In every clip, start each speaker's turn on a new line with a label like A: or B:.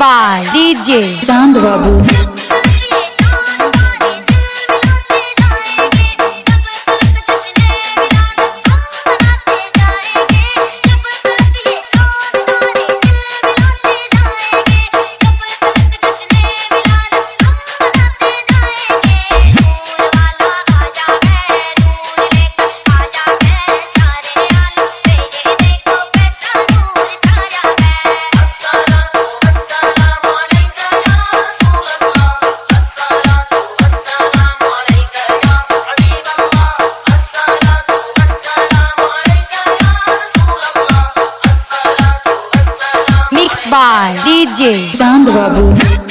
A: by DJ
B: Chand Babu
A: Mixed by DJ
B: Chand Babu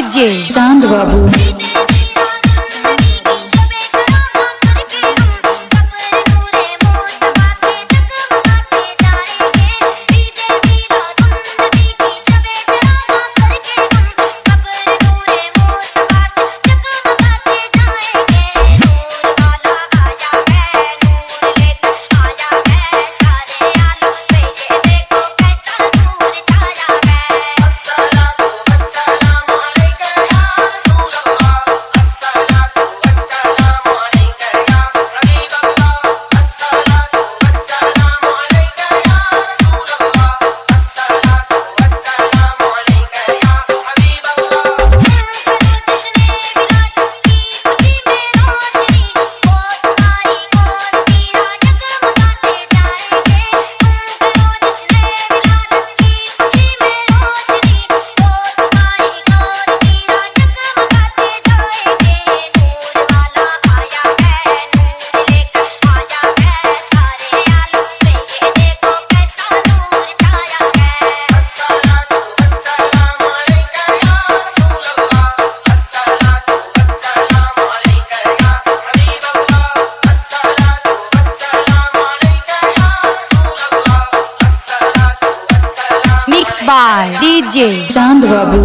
A: DJ
B: Chand Babu.
A: By DJ
B: Chand Babu